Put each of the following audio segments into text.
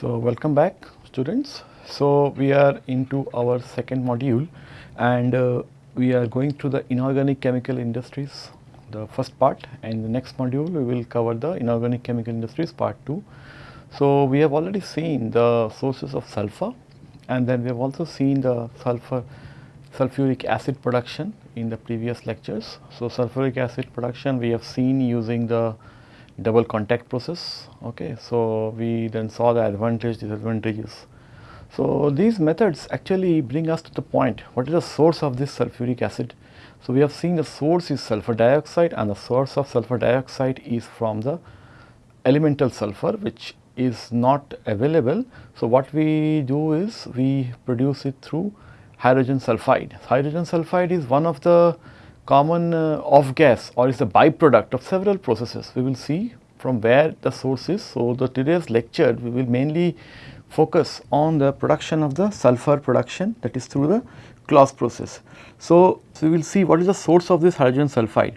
So, welcome back students. So, we are into our second module and uh, we are going through the inorganic chemical industries the first part and the next module we will cover the inorganic chemical industries part 2. So, we have already seen the sources of sulfur and then we have also seen the sulfur sulfuric acid production in the previous lectures. So, sulfuric acid production we have seen using the double contact process. Okay. So, we then saw the advantage disadvantages. So, these methods actually bring us to the point what is the source of this sulfuric acid. So, we have seen the source is sulfur dioxide and the source of sulfur dioxide is from the elemental sulfur which is not available. So, what we do is we produce it through hydrogen sulfide. Hydrogen sulfide is one of the common uh, off gas or is a byproduct of several processes. We will see from where the source is. So, the today's lecture we will mainly focus on the production of the sulfur production that is through the Claus process. So, so we will see what is the source of this hydrogen sulfide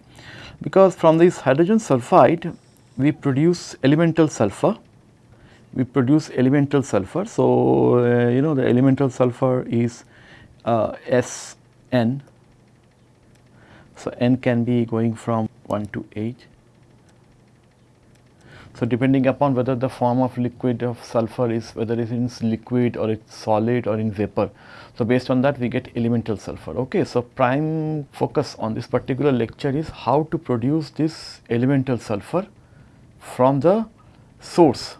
because from this hydrogen sulfide we produce elemental sulfur we produce elemental sulfur. So, uh, you know the elemental sulfur is uh, Sn. So, n can be going from 1 to 8. So, depending upon whether the form of liquid of sulfur is whether it is in liquid or it's solid or in vapor. So, based on that we get elemental sulfur. Okay. So, prime focus on this particular lecture is how to produce this elemental sulfur from the source.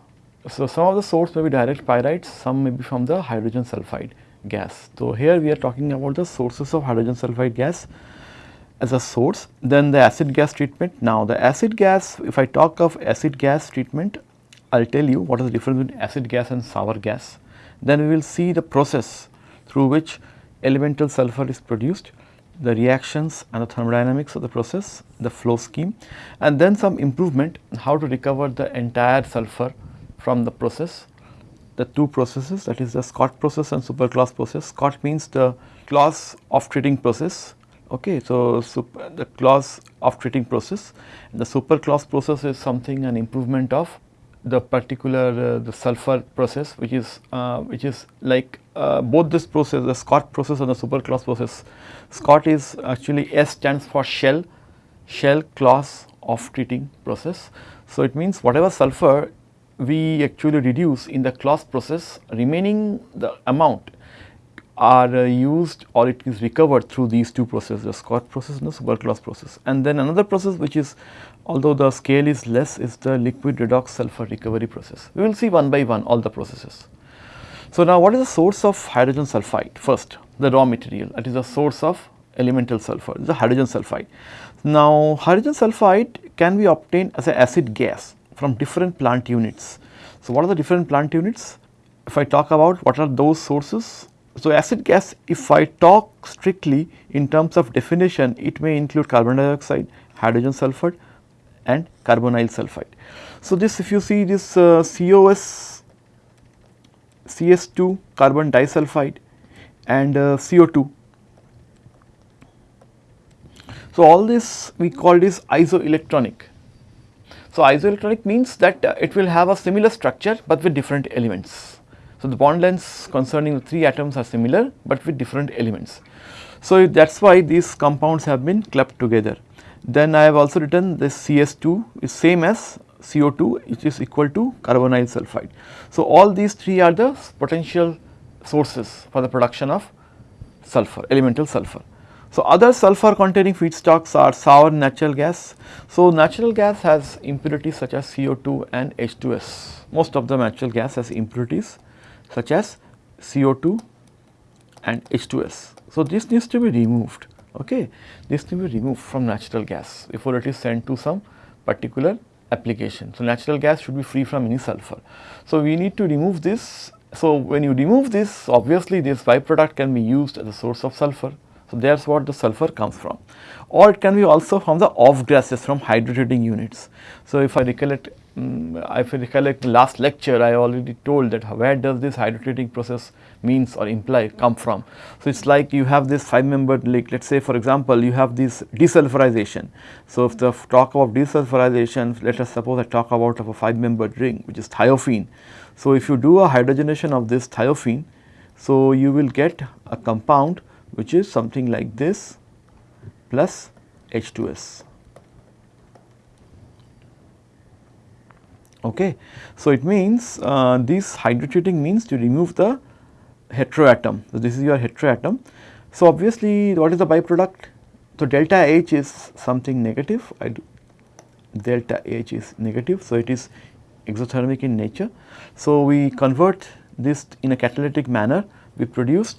So, some of the source may be direct pyrites, some may be from the hydrogen sulfide gas. So, here we are talking about the sources of hydrogen sulfide gas as a source. Then the acid gas treatment. Now, the acid gas, if I talk of acid gas treatment, I will tell you what is the difference between acid gas and sour gas. Then we will see the process through which elemental sulfur is produced, the reactions and the thermodynamics of the process, the flow scheme and then some improvement how to recover the entire sulfur from the process. The two processes that is the SCOT process and super Claus process. SCOT means the Claus of treating process Okay, so super, the Claus of treating process, the super Claus process is something an improvement of the particular uh, the sulfur process which is uh, which is like uh, both this process the SCOT process and the super Claus process. SCOT is actually S stands for shell shell Claus of treating process. So, it means whatever sulfur we actually reduce in the Claus process remaining the amount are uh, used or it is recovered through these two processes the SCOT process and the super Claus process. And then another process which is although the scale is less is the liquid redox sulfur recovery process. We will see one by one all the processes. So, now what is the source of hydrogen sulfide? First the raw material that is the source of elemental sulfur the hydrogen sulfide. Now, hydrogen sulfide can be obtained as an acid gas from different plant units. So, what are the different plant units? If I talk about what are those sources, so, acid gas if I talk strictly in terms of definition it may include carbon dioxide, hydrogen sulfide and carbonyl sulfide. So, this if you see this uh, COS, CS2 carbon disulfide and uh, CO2. So, all this we call this isoelectronic. So, isoelectronic means that uh, it will have a similar structure, but with different elements. So, the bond lengths concerning the 3 atoms are similar, but with different elements. So, that is why these compounds have been clubbed together. Then I have also written this CS2 is same as CO2 which is equal to carbonyl sulfide. So, all these three are the potential sources for the production of sulfur, elemental sulfur. So, other sulfur containing feedstocks are sour natural gas. So, natural gas has impurities such as CO2 and H2S. Most of the natural gas has impurities such as CO2 and H2S. So, this needs to be removed, okay. this needs to be removed from natural gas before it is sent to some particular application. So, natural gas should be free from any sulfur. So, we need to remove this. So, when you remove this obviously this byproduct can be used as a source of sulfur. So, that is what the sulfur comes from or it can be also from the off gases from hydrotreating units. So, if I recollect um, if I recollect last lecture I already told that where does this hydrotreating process means or imply come from. So, it is like you have this 5 membered lake let us say for example you have this desulfurization. So, if the talk about desulfurization let us suppose I talk about of a 5 membered ring which is thiophene. So, if you do a hydrogenation of this thiophene, so you will get a compound which is something like this plus H2S. Okay. So, it means uh, this hydrotreating means to remove the heteroatom. So, this is your heteroatom. So, obviously what is the byproduct? So, delta H is something negative, I do delta H is negative. So, it is exothermic in nature. So, we convert this in a catalytic manner, we produce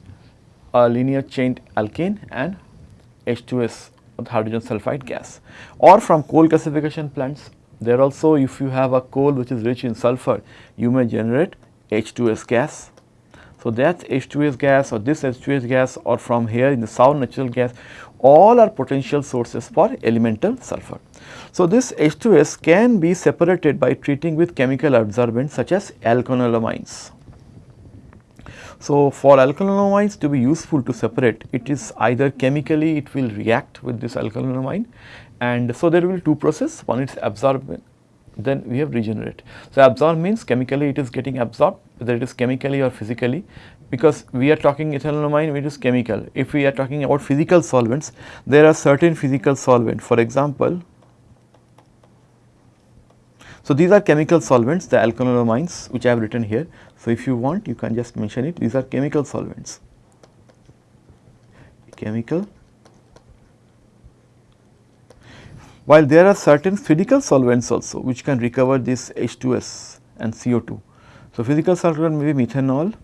a linear chain alkane and H2S hydrogen sulfide gas or from coal gasification plants there also if you have a coal which is rich in sulfur you may generate H2S gas. So, that H2S gas or this H2S gas or from here in the sour natural gas all are potential sources for elemental sulfur. So, this H2S can be separated by treating with chemical adsorbents such as alkylamines. So, for alkylamines to be useful to separate it is either chemically it will react with this alkylamine and so there will be two process one is absorb then we have regenerate. So, absorb means chemically it is getting absorbed whether it is chemically or physically because we are talking which is chemical. If we are talking about physical solvents there are certain physical solvent for example so, these are chemical solvents the alkylamines which I have written here. So, if you want you can just mention it these are chemical solvents chemical while there are certain physical solvents also which can recover this H2S and CO2. So, physical solvent may be methanol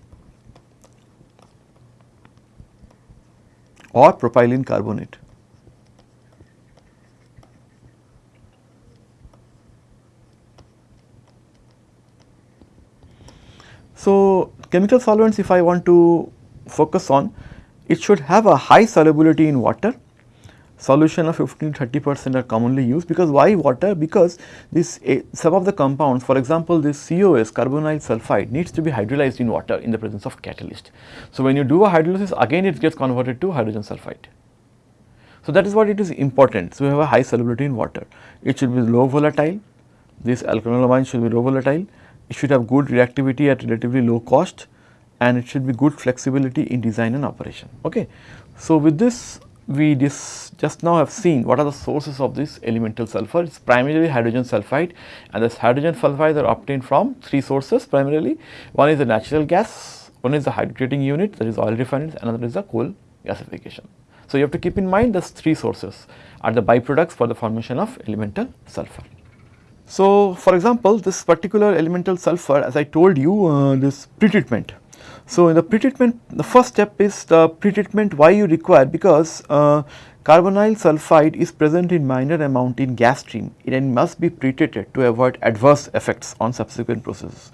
or propylene carbonate. So, chemical solvents if I want to focus on it should have a high solubility in water solution of 15 30 percent are commonly used because why water because this uh, some of the compounds for example this COS carbonyl sulfide needs to be hydrolyzed in water in the presence of catalyst. So, when you do a hydrolysis again it gets converted to hydrogen sulfide. So, that is what it is important. So, we have a high solubility in water it should be low volatile this alkylamine should be low volatile it should have good reactivity at relatively low cost and it should be good flexibility in design and operation. Okay. So, with this we just now have seen what are the sources of this elemental sulfur. It is primarily hydrogen sulfide and this hydrogen sulfide are obtained from three sources primarily. One is the natural gas, one is the hydrotreating unit that is oil refineries, another is the coal gasification. So, you have to keep in mind these three sources are the byproducts for the formation of elemental sulfur. So, for example, this particular elemental sulfur as I told you uh, this pretreatment. So, in the pretreatment the first step is the pretreatment why you require because uh, carbonyl sulfide is present in minor amount in gas stream and must be pretreated to avoid adverse effects on subsequent processes.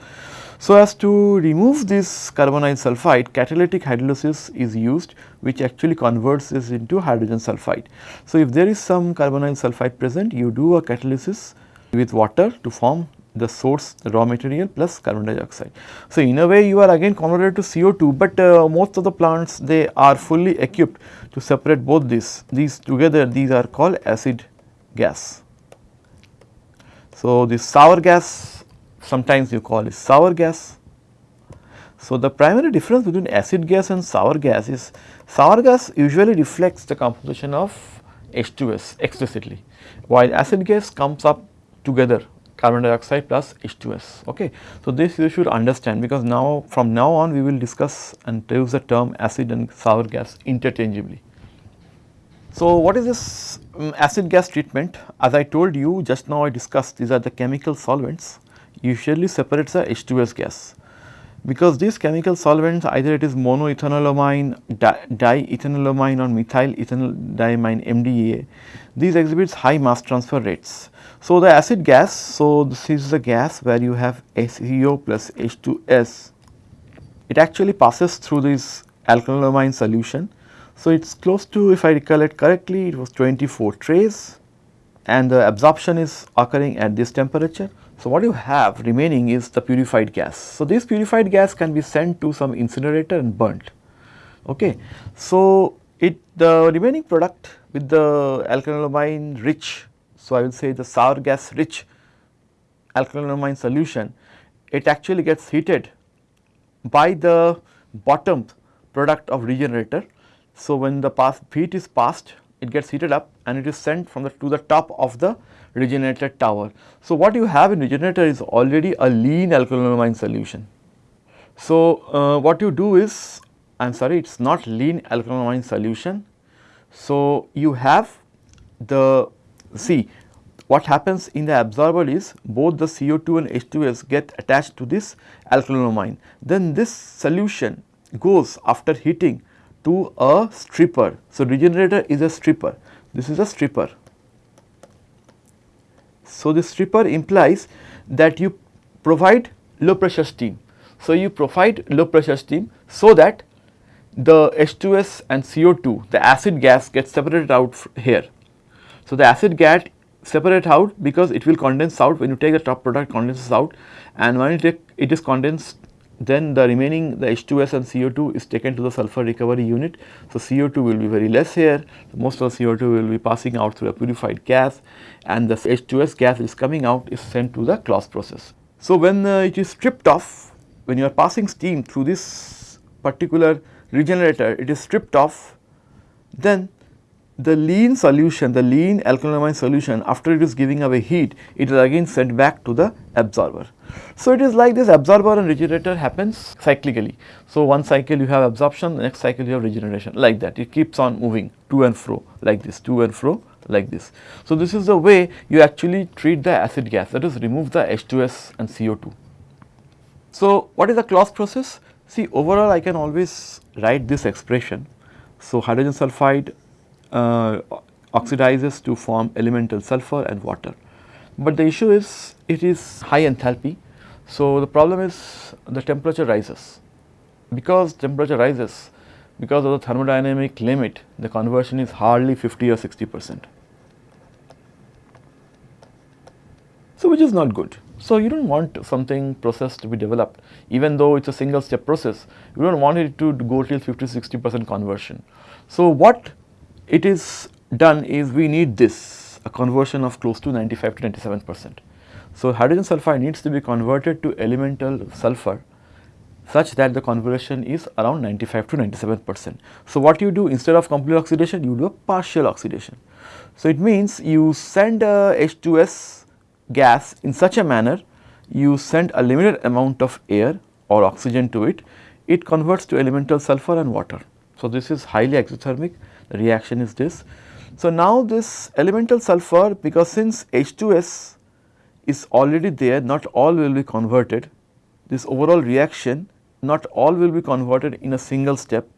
So, as to remove this carbonyl sulfide catalytic hydrolysis is used which actually converts this into hydrogen sulfide. So, if there is some carbonyl sulfide present you do a catalysis with water to form the source the raw material plus carbon dioxide. So, in a way you are again converted to CO2, but uh, most of the plants they are fully equipped to separate both these, these together these are called acid gas. So, this sour gas sometimes you call it sour gas. So, the primary difference between acid gas and sour gas is sour gas usually reflects the composition of H2S explicitly, while acid gas comes up together carbon dioxide plus H2S. Okay. So, this you should understand because now from now on we will discuss and use the term acid and sour gas interchangeably. So, what is this um, acid gas treatment? As I told you just now I discussed these are the chemical solvents usually separates the H2S gas because these chemical solvents either it is monoethanolamine, diethanolamine or methyl ethanolamine MDEA, these exhibits high mass transfer rates. So, the acid gas, so this is the gas where you have HCO plus H2S, it actually passes through this alkylamine solution. So, it is close to if I recollect correctly it was 24 trace and the absorption is occurring at this temperature. So, what you have remaining is the purified gas. So, this purified gas can be sent to some incinerator and burnt. Okay. So, it the remaining product with the alkylamine rich so, I will say the sour gas rich alkylamine solution it actually gets heated by the bottom product of regenerator. So, when the pass heat is passed it gets heated up and it is sent from the to the top of the regenerator tower. So, what you have in regenerator is already a lean alkylamine solution. So, uh, what you do is I am sorry it is not lean alkylamine solution. So, you have the see what happens in the absorber is both the CO2 and H2S get attached to this alkylamine. Then this solution goes after heating to a stripper. So, regenerator is a stripper, this is a stripper. So, the stripper implies that you provide low pressure steam. So, you provide low pressure steam so that the H2S and CO2 the acid gas gets separated out here. So, the acid gas separate out because it will condense out when you take the top product condenses out and when take it is condensed then the remaining the H2S and CO2 is taken to the sulfur recovery unit. So, CO2 will be very less here, most of the CO2 will be passing out through a purified gas and the H2S gas is coming out is sent to the Claus process. So, when uh, it is stripped off, when you are passing steam through this particular regenerator, it is stripped off, then the lean solution, the lean alkylamine solution after it is giving away heat, it is again sent back to the absorber. So, it is like this absorber and regenerator happens cyclically. So, one cycle you have absorption, the next cycle you have regeneration like that, it keeps on moving to and fro like this, to and fro like this. So, this is the way you actually treat the acid gas that is remove the H2S and CO2. So, what is the Claus process? See overall I can always write this expression. So, hydrogen sulfide Uh, oxidizes to form elemental sulfur and water. But the issue is it is high enthalpy. So, the problem is the temperature rises. Because temperature rises because of the thermodynamic limit the conversion is hardly 50 or 60 percent. So, which is not good. So, you do not want something process to be developed even though it is a single step process you do not want it to go till 50 60 percent conversion. So, what it is done is we need this a conversion of close to 95 to 97 percent. So, hydrogen sulfide needs to be converted to elemental sulfur such that the conversion is around 95 to 97 percent. So, what you do instead of complete oxidation you do a partial oxidation. So, it means you send a H2S gas in such a manner you send a limited amount of air or oxygen to it, it converts to elemental sulfur and water. So, this is highly exothermic the reaction is this. So, now this elemental sulfur because since H2S is already there not all will be converted this overall reaction not all will be converted in a single step.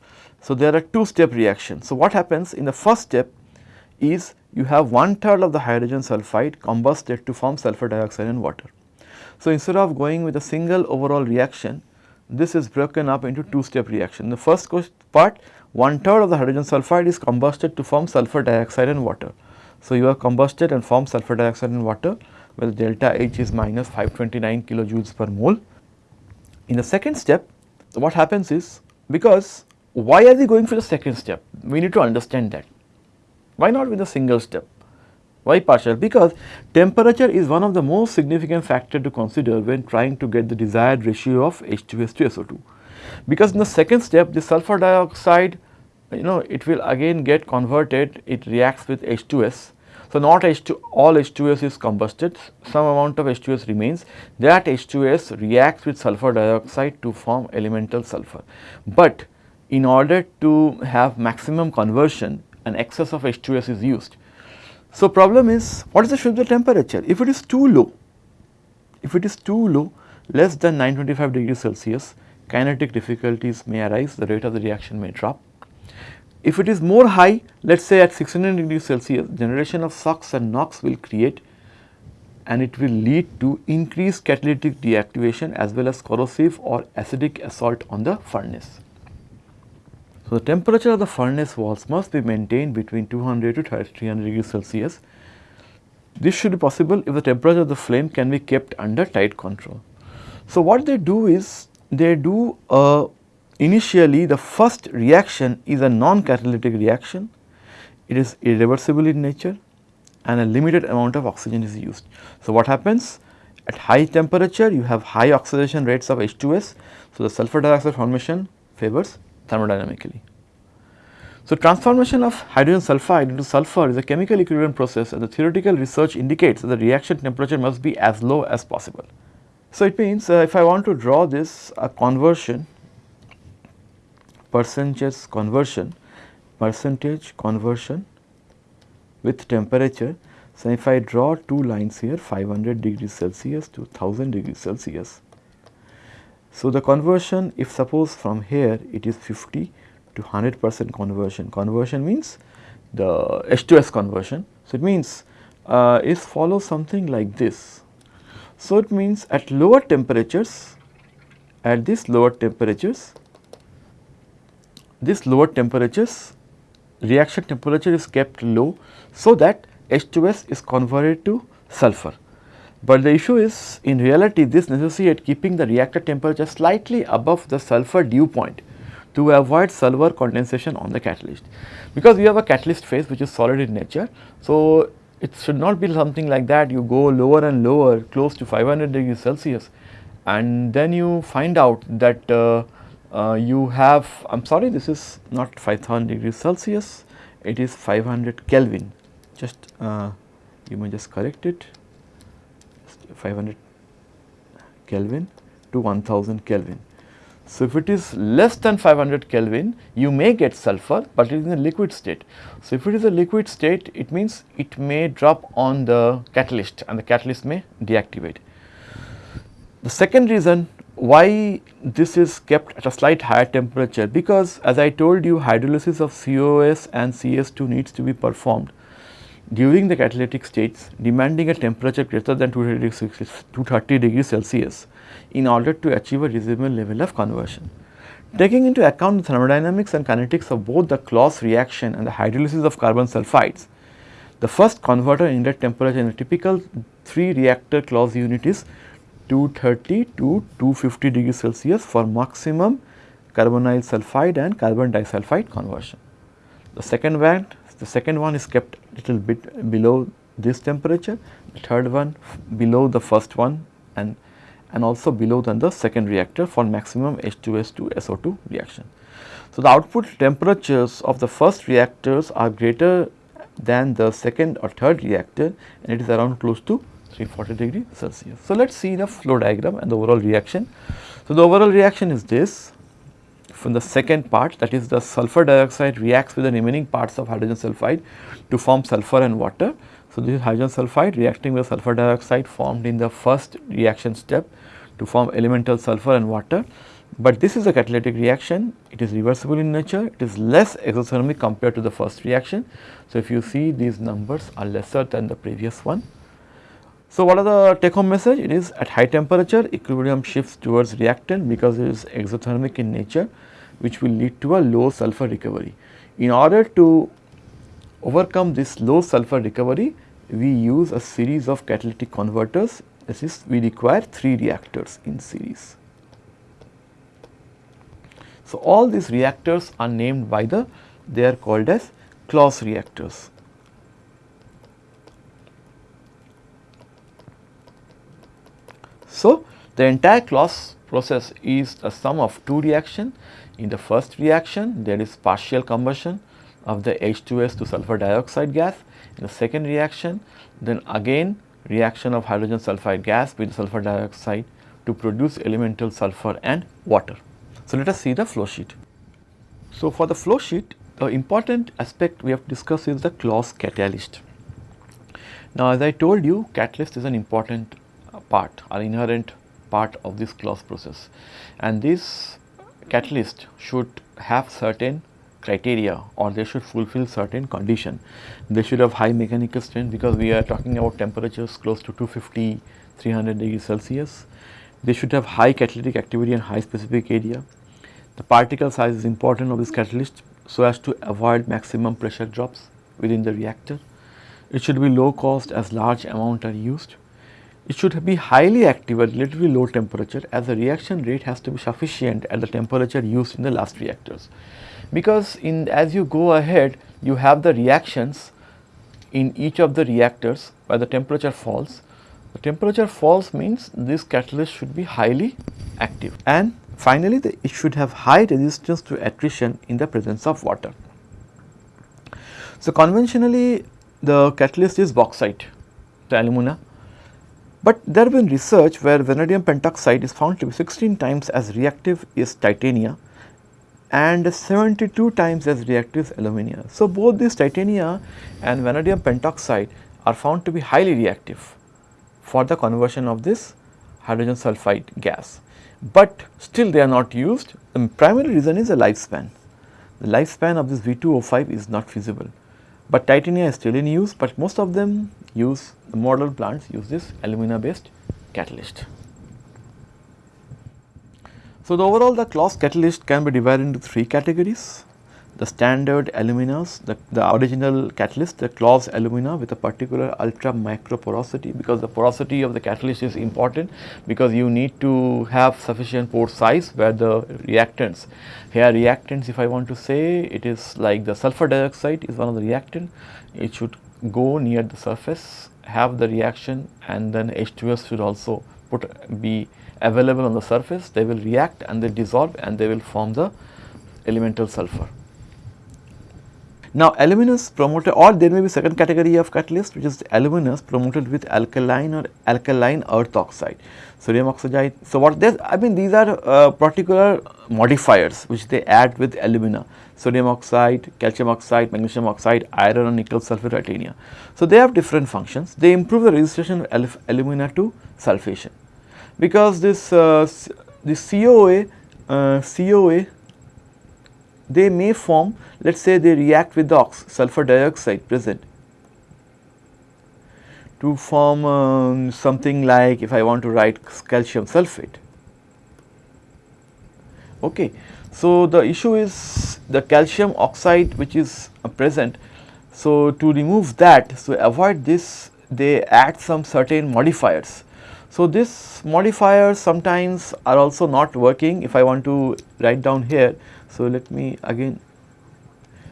So, there are two step reactions. So, what happens in the first step is you have one third of the hydrogen sulfide combusted to form sulfur dioxide and water. So, instead of going with a single overall reaction this is broken up into two step reaction. The first part one third of the hydrogen sulfide is combusted to form sulfur dioxide and water. So, you have combusted and formed sulfur dioxide and water where delta H is minus 529 kilojoules per mole. In the second step what happens is because why are we going for the second step? We need to understand that. Why not with a single step? Why partial? Because temperature is one of the most significant factor to consider when trying to get the desired ratio of H2S to SO2. Because in the second step the sulfur dioxide you know it will again get converted it reacts with H2S. So, not H2 all H2S is combusted some amount of H2S remains that H2S reacts with sulfur dioxide to form elemental sulfur. But in order to have maximum conversion an excess of H2S is used. So, problem is what is the Schweitzer temperature if it is too low if it is too low less than 925 degrees Celsius kinetic difficulties may arise the rate of the reaction may drop if it is more high, let us say at 600 degrees Celsius, generation of SOx and NOx will create and it will lead to increased catalytic deactivation as well as corrosive or acidic assault on the furnace. So, the temperature of the furnace walls must be maintained between 200 to 300 degrees Celsius. This should be possible if the temperature of the flame can be kept under tight control. So, what they do is they do a Initially the first reaction is a non-catalytic reaction, it is irreversible in nature and a limited amount of oxygen is used. So, what happens? at high temperature you have high oxidation rates of H2S. So, the sulfur dioxide formation favors thermodynamically. So, transformation of hydrogen sulfide into sulfur is a chemical equilibrium process and the theoretical research indicates that the reaction temperature must be as low as possible. So, it means uh, if I want to draw this a conversion percentage conversion percentage conversion with temperature. So, if I draw two lines here 500 degrees Celsius to 1000 degrees Celsius. So, the conversion if suppose from here it is 50 to 100 percent conversion. Conversion means the H2S conversion. So, it means uh, it follows something like this. So, it means at lower temperatures, at this lower temperatures, this lower temperatures reaction temperature is kept low so that H2S is converted to sulfur. But the issue is in reality this necessitates keeping the reactor temperature slightly above the sulfur dew point to avoid sulfur condensation on the catalyst. Because we have a catalyst phase which is solid in nature. So, it should not be something like that you go lower and lower close to 500 degrees Celsius and then you find out that uh, you have I am sorry this is not 5000 degrees Celsius it is 500 Kelvin just uh, you may just correct it 500 Kelvin to 1000 Kelvin so, if it is less than 500 Kelvin, you may get sulfur, but it is in a liquid state. So, if it is a liquid state, it means it may drop on the catalyst and the catalyst may deactivate. The second reason why this is kept at a slight higher temperature, because as I told you hydrolysis of COS and CS2 needs to be performed during the catalytic states demanding a temperature greater than 230 degrees Celsius in order to achieve a reasonable level of conversion. Taking into account the thermodynamics and kinetics of both the Claus reaction and the hydrolysis of carbon sulfides, the first converter inlet temperature in a typical 3 reactor Claus unit is 230 to 250 degrees Celsius for maximum carbonyl sulfide and carbon disulfide conversion. The second one, the second one is kept little bit below this temperature, the third one below the first one and and also below than the second reactor for maximum H2S2 SO2 reaction. So, the output temperatures of the first reactors are greater than the second or third reactor and it is around close to 340 degree Celsius. So, let us see the flow diagram and the overall reaction. So, the overall reaction is this from the second part that is the sulfur dioxide reacts with the remaining parts of hydrogen sulfide to form sulfur and water so, this is hydrogen sulfide reacting with sulfur dioxide formed in the first reaction step to form elemental sulfur and water. But this is a catalytic reaction, it is reversible in nature, it is less exothermic compared to the first reaction. So, if you see these numbers are lesser than the previous one. So, what are the take home message? It is at high temperature equilibrium shifts towards reactant because it is exothermic in nature which will lead to a low sulfur recovery. In order to overcome this low sulfur recovery, we use a series of catalytic converters that is we require 3 reactors in series. So, all these reactors are named by the they are called as Claus reactors. So, the entire Claus process is a sum of two reaction. In the first reaction there is partial combustion of the H2S to sulfur dioxide gas in the second reaction, then again reaction of hydrogen sulfide gas with sulfur dioxide to produce elemental sulfur and water. So, let us see the flow sheet. So, for the flow sheet, the important aspect we have discussed is the Claus catalyst. Now, as I told you, catalyst is an important part or inherent part of this Claus process and this catalyst should have certain criteria or they should fulfill certain condition. They should have high mechanical strength because we are talking about temperatures close to 250, 300 degrees Celsius. They should have high catalytic activity and high specific area. The particle size is important of this catalyst so as to avoid maximum pressure drops within the reactor. It should be low cost as large amount are used. It should be highly active at relatively low temperature as the reaction rate has to be sufficient at the temperature used in the last reactors. Because in as you go ahead you have the reactions in each of the reactors where the temperature falls. The temperature falls means this catalyst should be highly active. And finally the, it should have high resistance to attrition in the presence of water. So, conventionally the catalyst is bauxite, the alumina, but there have been research where vanadium pentoxide is found to be 16 times as reactive as titania and 72 times as reactive as alumina. So, both this titania and vanadium pentoxide are found to be highly reactive for the conversion of this hydrogen sulfide gas, but still they are not used. The primary reason is the lifespan. The lifespan of this V2O5 is not feasible, but titania is still in use, but most of them use the modern plants use this alumina based catalyst. So, the overall the Claus catalyst can be divided into three categories. The standard aluminas, the, the original catalyst, the Claus alumina with a particular ultra micro porosity because the porosity of the catalyst is important because you need to have sufficient pore size where the reactants, here reactants if I want to say it is like the sulfur dioxide is one of the reactant, it should go near the surface, have the reaction and then H2S should also put be available on the surface, they will react and they dissolve and they will form the elemental sulfur. Now aluminous promoted or there may be second category of catalyst which is aluminous promoted with alkaline or alkaline earth oxide, sodium oxide. So what this I mean these are uh, particular modifiers which they add with alumina, sodium oxide, calcium oxide, magnesium oxide, iron and nickel sulfate titania. So they have different functions, they improve the resistance of alumina to sulfation because this uh, this COA uh, COA they may form let us say they react with the sulfur dioxide present to form um, something like if I want to write calcium sulfate. Okay. So, the issue is the calcium oxide which is uh, present. So, to remove that, so avoid this they add some certain modifiers so, this modifiers sometimes are also not working if I want to write down here. So, let me again.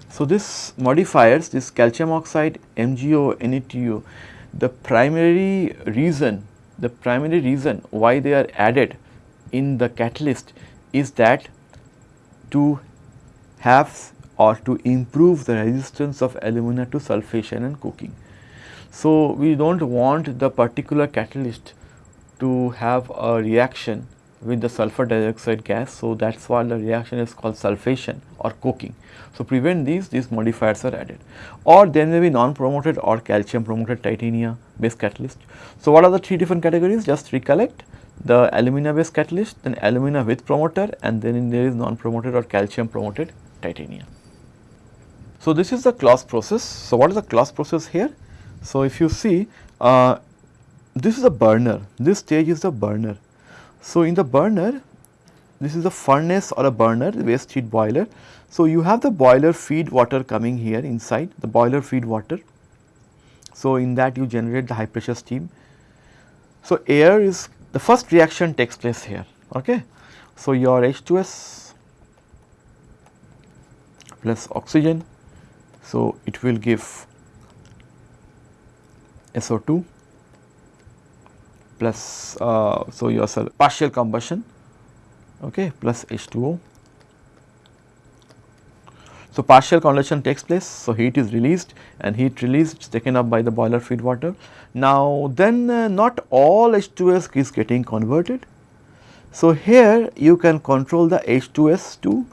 So, this modifiers this calcium oxide MgO NaTO the primary reason the primary reason why they are added in the catalyst is that to have or to improve the resistance of alumina to sulfation and coking. So, we do not want the particular catalyst to have a reaction with the sulfur dioxide gas. So, that is why the reaction is called sulfation or coking. So, prevent these, these modifiers are added or there may be non-promoted or calcium promoted titania based catalyst. So, what are the three different categories? Just recollect the alumina based catalyst, then alumina with promoter and then there is non-promoted or calcium promoted titania. So, this is the Claus process. So, what is the Claus process here? So, if you see uh, this is a burner, this stage is the burner. So, in the burner, this is a furnace or a burner, waste heat boiler. So, you have the boiler feed water coming here inside, the boiler feed water. So, in that you generate the high pressure steam. So, air is the first reaction takes place here. Okay. So, your H2S plus oxygen. So, it will give SO2 plus uh, so your partial combustion okay plus H2O. So, partial combustion takes place, so heat is released and heat released is taken up by the boiler feed water. Now, then uh, not all H2S is getting converted. So, here you can control the H2S to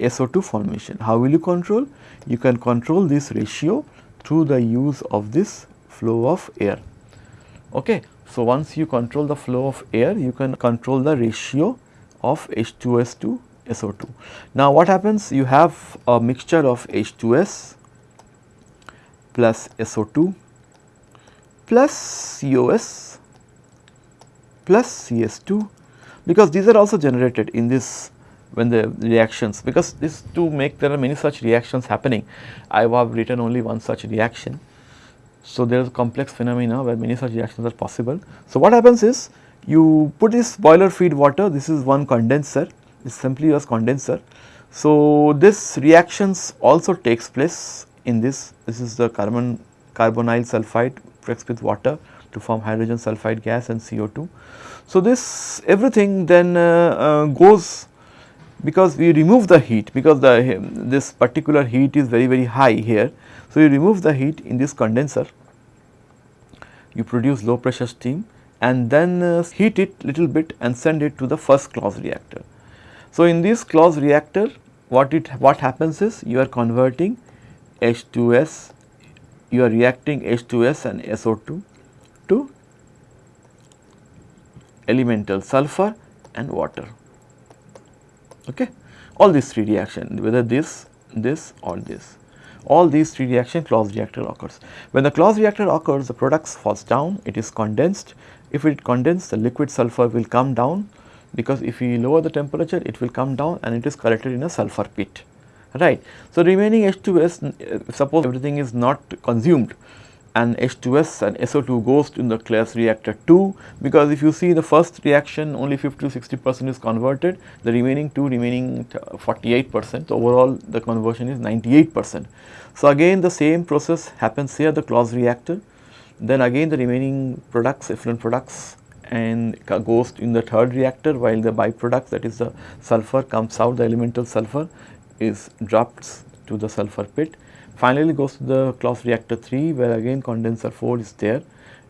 SO2 formation. How will you control? You can control this ratio through the use of this flow of air. Okay. So, once you control the flow of air, you can control the ratio of H2S to SO2. Now, what happens? You have a mixture of H2S plus SO2 plus COS plus CS2 because these are also generated in this when the reactions because this to make there are many such reactions happening. I have written only one such reaction so, there is complex phenomena where many such reactions are possible. So, what happens is you put this boiler feed water, this is one condenser, this simply as condenser. So, this reactions also takes place in this, this is the carbon carbonyl sulfide mixed with water to form hydrogen sulfide gas and CO2. So, this everything then uh, uh, goes because we remove the heat because the this particular heat is very very high here. So, you remove the heat in this condenser, you produce low pressure steam and then uh, heat it little bit and send it to the first Claus reactor. So, in this Claus reactor what it what happens is you are converting H2S, you are reacting H2S and SO2 to elemental sulfur and water. Okay. All these three reaction whether this, this or this all these three reaction Claus reactor occurs. When the Claus reactor occurs the products falls down it is condensed if it condenses the liquid sulfur will come down because if we lower the temperature it will come down and it is collected in a sulfur pit right. So, remaining H2S uh, suppose everything is not consumed and H2S and SO2 goes in the Claus reactor 2 because if you see the first reaction only 50 to 60 percent is converted. The remaining 2 remaining 48 percent so overall the conversion is 98 percent. So, again the same process happens here the Claus reactor. Then again the remaining products effluent products and goes in the third reactor while the byproducts that is the sulfur comes out the elemental sulfur is dropped to the sulfur pit Finally, goes to the Claus reactor 3 where again condenser 4 is there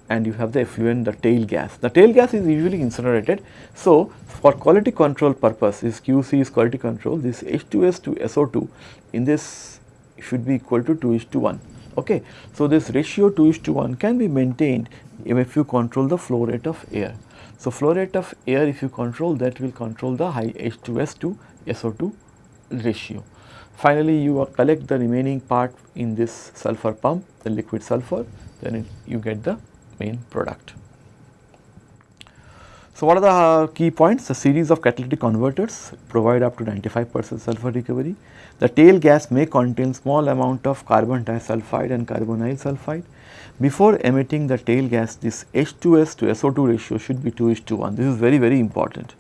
and you have the effluent the tail gas. The tail gas is usually incinerated. So, for quality control purpose is QC is quality control this H2S to SO2 in this should be equal to 2 is to 1. Okay. So, this ratio 2 is to 1 can be maintained if you control the flow rate of air. So, flow rate of air if you control that will control the high H2S to SO2 ratio. Finally, you collect the remaining part in this sulfur pump, the liquid sulfur, then it, you get the main product. So, what are the uh, key points? A series of catalytic converters provide up to 95 percent sulfur recovery. The tail gas may contain small amount of carbon disulfide and carbonyl sulfide. Before emitting the tail gas, this H2S to SO2 ratio should be 2 is to 1. This is very, very important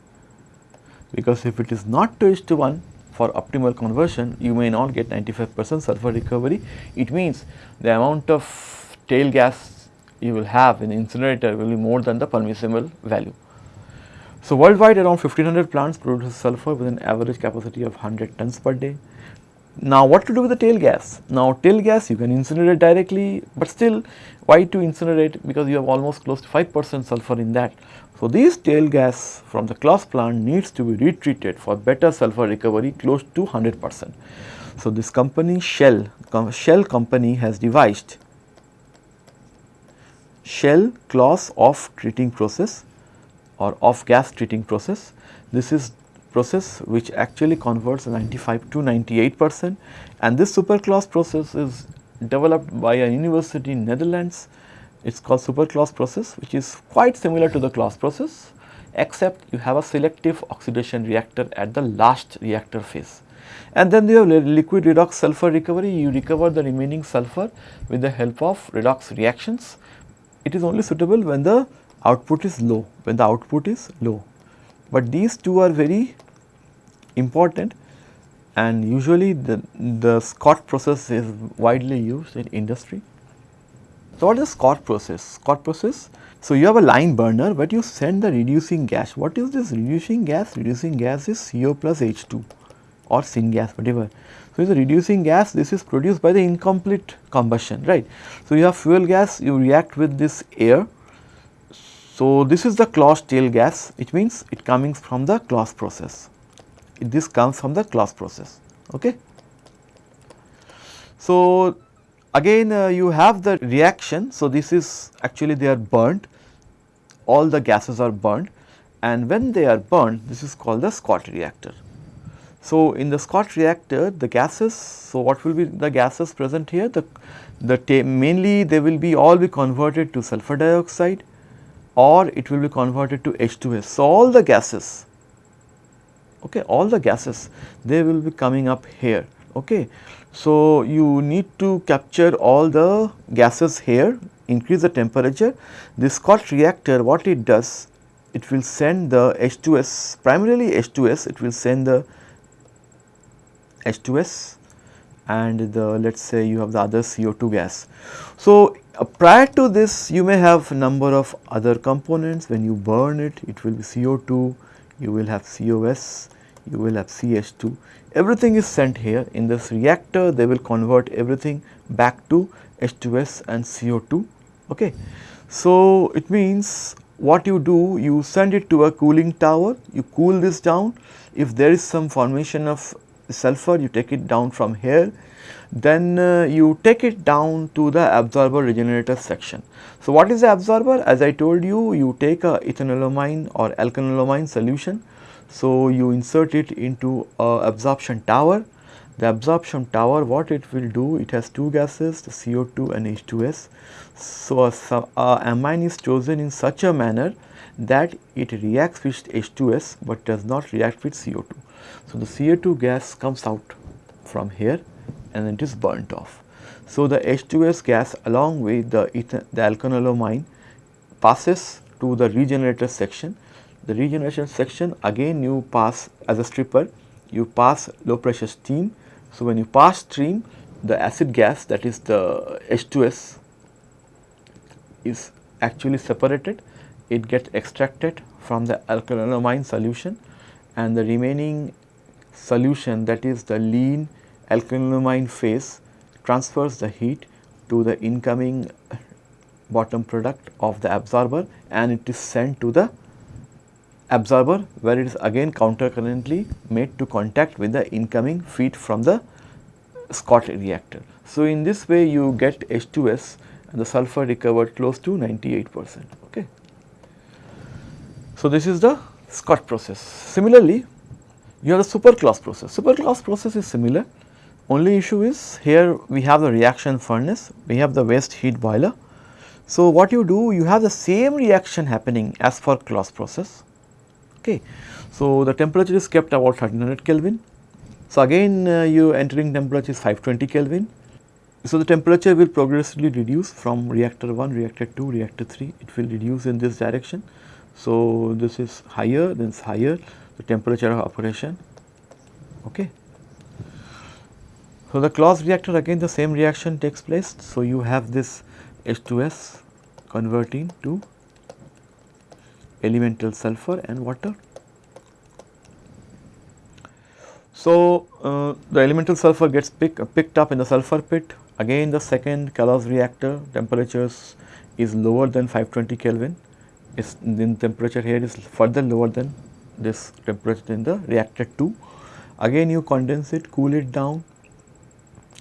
because if it is not 2 is to 1, for optimal conversion you may not get 95 percent sulfur recovery. It means the amount of tail gas you will have in incinerator will be more than the permissible value. So, worldwide around 1500 plants produce sulfur with an average capacity of 100 tons per day. Now, what to do with the tail gas? Now, tail gas you can incinerate directly, but still why to incinerate because you have almost close to 5 percent sulfur in that. So, this tail gas from the Claus plant needs to be retreated for better sulfur recovery close to 100 percent. So, this company Shell, com Shell company has devised Shell Claus off treating process or off gas treating process. This is process which actually converts 95 to 98 percent and this super Claus process is developed by a university in Netherlands it is called super Claus process which is quite similar to the Claus process except you have a selective oxidation reactor at the last reactor phase. And then you have liquid redox sulfur recovery, you recover the remaining sulfur with the help of redox reactions. It is only suitable when the output is low, when the output is low. But these two are very important and usually the, the SCOT process is widely used in industry. So, what is SCOT process? SCOT process, so you have a line burner but you send the reducing gas. What is this reducing gas? Reducing gas is CO plus H2 or syngas whatever. So, the reducing gas this is produced by the incomplete combustion right. So, you have fuel gas you react with this air. So, this is the Claus tail gas it means it coming from the Claus process. This comes from the Claus process okay. So, Again uh, you have the reaction. So, this is actually they are burnt, all the gases are burnt and when they are burnt this is called the SCOT reactor. So, in the SCOT reactor the gases, so what will be the gases present here? The, the mainly they will be all be converted to sulfur dioxide or it will be converted to H2S. So, all the gases, okay, all the gases they will be coming up here, okay. So, you need to capture all the gases here, increase the temperature. This SCOT reactor what it does, it will send the H2S, primarily H2S, it will send the H2S and the let us say you have the other CO2 gas. So, Uh, prior to this you may have number of other components. When you burn it it will be CO2, you will have COS, you will have CH2 everything is sent here. In this reactor they will convert everything back to H2S and CO2 okay. So it means what you do you send it to a cooling tower you cool this down. If there is some formation of sulfur you take it down from here then uh, you take it down to the absorber regenerator section. So, what is the absorber? As I told you, you take a ethanolamine or alkanolamine solution. So, you insert it into a absorption tower. The absorption tower what it will do? It has two gases the CO2 and H2S. So, a, a amine is chosen in such a manner that it reacts with H2S, but does not react with CO2. So, the CO2 gas comes out from here and it is burnt off. So, the H2S gas along with the, the alkanolamine passes to the regenerator section. The regeneration section again you pass as a stripper, you pass low pressure steam. So, when you pass steam the acid gas that is the H2S is actually separated, it gets extracted from the alkanolamine solution and the remaining solution that is the lean alkanolamine phase transfers the heat to the incoming bottom product of the absorber and it is sent to the absorber where it is again countercurrently made to contact with the incoming feed from the SCOT reactor. So, in this way you get H2S and the sulfur recovered close to 98 percent. Okay. So, this is the SCOT process. Similarly, you have the SuperClaus process. SuperClaus process is similar only issue is here we have the reaction furnace, we have the waste heat boiler. So, what you do you have the same reaction happening as for Claus process. Okay. So, the temperature is kept about 1300 Kelvin. So, again uh, you entering temperature is 520 Kelvin. So, the temperature will progressively reduce from reactor 1, reactor 2, reactor 3 it will reduce in this direction. So, this is higher then is higher the temperature of operation. Okay. So, the Claus reactor again the same reaction takes place. So, you have this H2S converting to elemental sulfur and water. So, uh, the elemental sulfur gets pick, uh, picked up in the sulfur pit again the second Claus reactor temperatures is lower than 520 Kelvin is then temperature here is further lower than this temperature in the reactor 2 again you condense it cool it down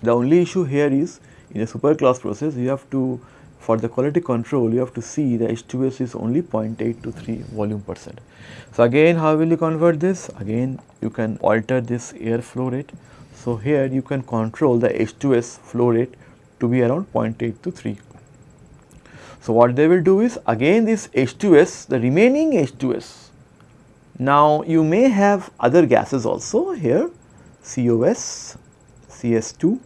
the only issue here is in a SuperClaus process you have to for the quality control you have to see the H2S is only 0.8 to 3 volume percent. So, again how will you convert this? Again you can alter this air flow rate. So, here you can control the H2S flow rate to be around 0.8 to 3. So, what they will do is again this H2S the remaining H2S. Now, you may have other gases also here COS, CS2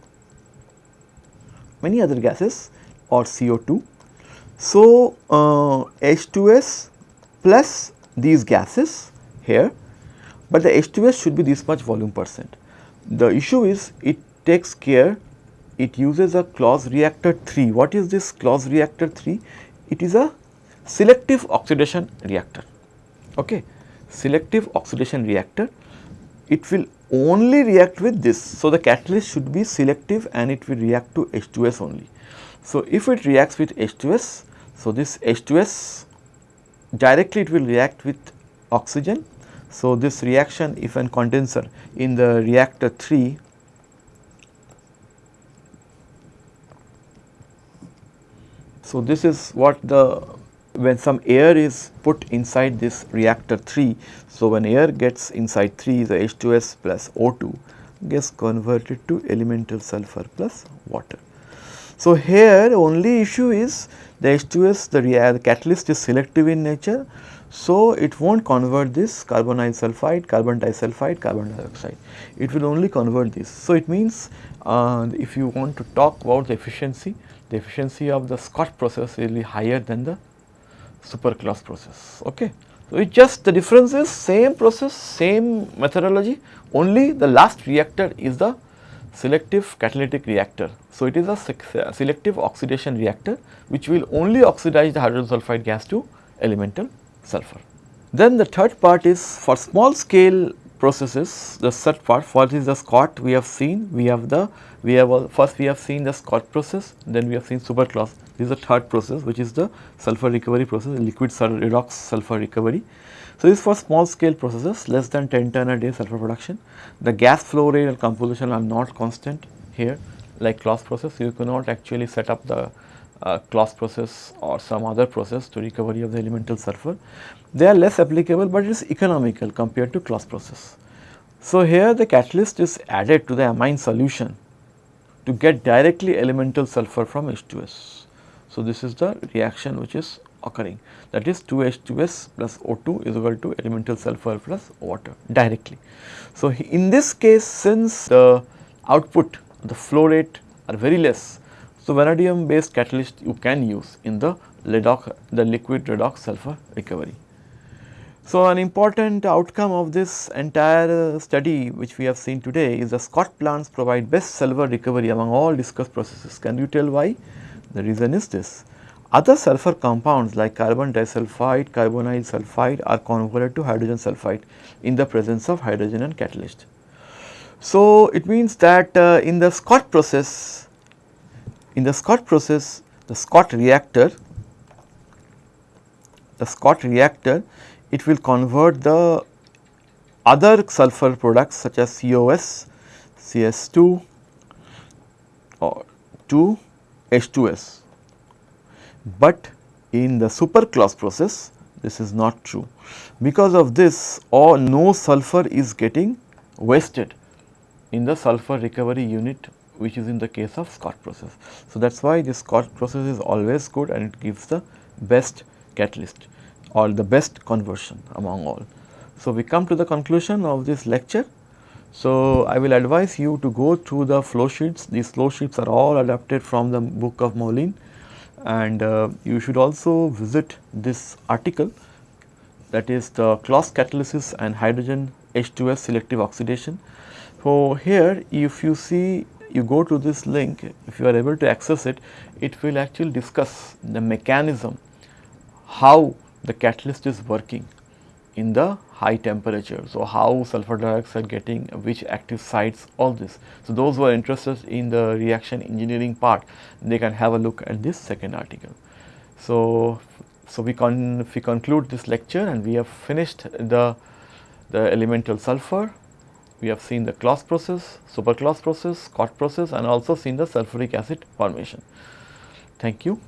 many other gases or CO2. So, uh, H2S plus these gases here, but the H2S should be this much volume percent. The issue is it takes care, it uses a Claus reactor 3. What is this Claus reactor 3? It is a selective oxidation reactor, okay. Selective oxidation reactor, it will only react with this. So, the catalyst should be selective and it will react to H2S only. So, if it reacts with H2S, so this H2S directly it will react with oxygen. So, this reaction if an condenser in the reactor 3 So, this is what the when some air is put inside this reactor 3. So, when air gets inside 3 the H2S plus O2 gets converted to elemental sulfur plus water. So, here only issue is the H2S the, the catalyst is selective in nature. So, it will not convert this carbonyl sulphide, carbon disulfide, carbon dioxide, it will only convert this. So, it means uh, if you want to talk about the efficiency, the efficiency of the SCOT process will be higher than the SuperClaus process. Okay. So, it just the difference is same process, same methodology, only the last reactor is the selective catalytic reactor. So, it is a selective oxidation reactor which will only oxidize the hydrogen sulfide gas to elemental sulfur. Then the third part is for small scale processes the third part what is the SCOT we have seen we have the we have first we have seen the SCOT process then we have seen SuperClaus this is the third process which is the sulfur recovery process liquid redox sulfur recovery. So, this is for small scale processes less than 10 ton a day sulfur production. The gas flow rate and composition are not constant here like Claus process you cannot actually set up the uh, Claus process or some other process to recovery of the elemental sulfur. They are less applicable but it is economical compared to Claus process. So, here the catalyst is added to the amine solution to get directly elemental sulfur from H2S. So, this is the reaction which is occurring that is 2H2S plus O2 is equal to elemental sulfur plus water directly. So, in this case since the output the flow rate are very less. So, vanadium based catalyst you can use in the redox, the liquid redox sulfur recovery. So, an important outcome of this entire study which we have seen today is the SCOT plants provide best sulfur recovery among all discussed processes. Can you tell why? The reason is this other sulfur compounds like carbon disulfide, carbonyl sulfide are converted to hydrogen sulfide in the presence of hydrogen and catalyst. So, it means that uh, in the SCOT process, in the SCOT process, the SCOT reactor, the SCOT reactor, it will convert the other sulfur products such as COS, CS2 or to H2S but in the super Claus process this is not true. Because of this all no sulfur is getting wasted in the sulfur recovery unit which is in the case of SCOT process. So, that is why this SCOT process is always good and it gives the best catalyst or the best conversion among all. So, we come to the conclusion of this lecture. So, I will advise you to go through the flow sheets. These flow sheets are all adapted from the book of Moulijn and uh, you should also visit this article that is the Claus catalysis and hydrogen H2S selective oxidation. So, here if you see you go to this link if you are able to access it, it will actually discuss the mechanism how the catalyst is working in the high temperature. So, how sulfur dioxide getting which active sites all this. So, those who are interested in the reaction engineering part they can have a look at this second article. So, so we, con we conclude this lecture and we have finished the, the elemental sulfur, we have seen the Claus process, super Claus process, SCOT process and also seen the sulfuric acid formation. Thank you.